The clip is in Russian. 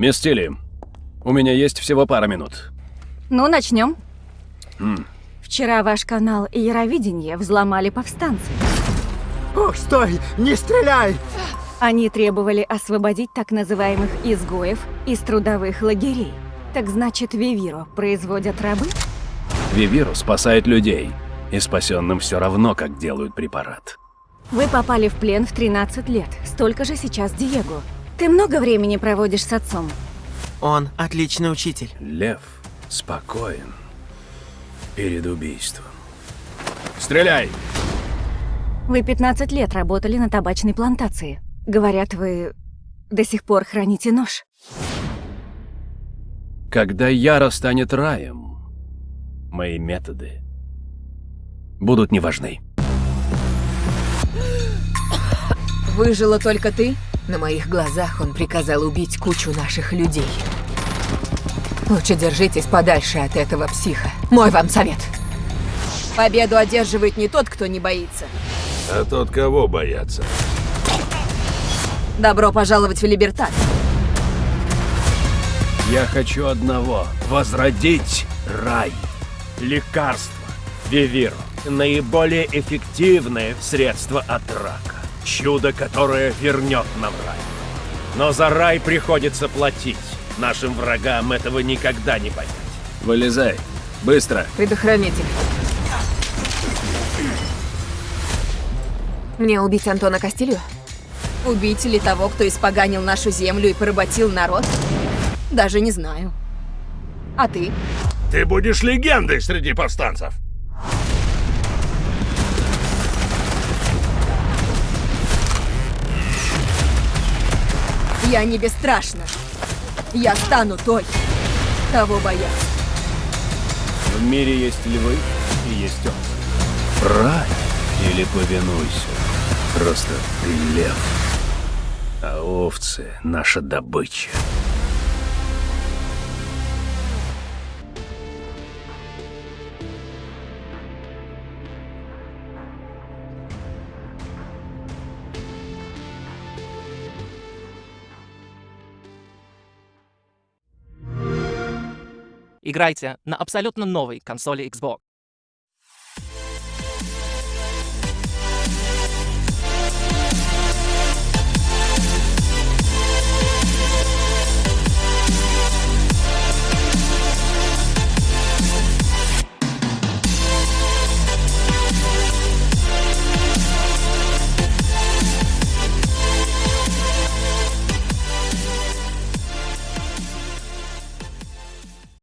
Мисс Тилли, у меня есть всего пара минут. Ну, начнем. М. Вчера ваш канал Яровидение взломали повстанцы. О, стой! Не стреляй! Они требовали освободить так называемых изгоев из трудовых лагерей. Так значит, Вивиро производят рабы? Вивиру спасает людей, и спасенным все равно, как делают препарат. Вы попали в плен в 13 лет. Столько же сейчас Диего. Ты много времени проводишь с отцом? Он отличный учитель. Лев спокоен перед убийством. Стреляй! Вы 15 лет работали на табачной плантации. Говорят, вы до сих пор храните нож. Когда Яра станет раем, мои методы будут не важны. Выжила только ты? На моих глазах он приказал убить кучу наших людей. Лучше держитесь подальше от этого психа. Мой вам совет. Победу одерживает не тот, кто не боится. А тот кого боятся? Добро пожаловать в Либертат. Я хочу одного — возродить рай. Лекарство. Вивиро. Наиболее эффективное средство от рака. Чудо, которое вернет нам рай. Но за рай приходится платить. Нашим врагам этого никогда не понять. Вылезай. Быстро. Предохранитель. Мне убить Антона Кастилью? Убить ли того, кто испоганил нашу землю и поработил народ? Даже не знаю. А ты? Ты будешь легендой среди повстанцев. Я не бесстрашна. Я стану той, кого боятся. В мире есть львы и есть он. Рай или повинуйся. Просто ты лев. А овцы — наша добыча. Играйте на абсолютно новой консоли Xbox.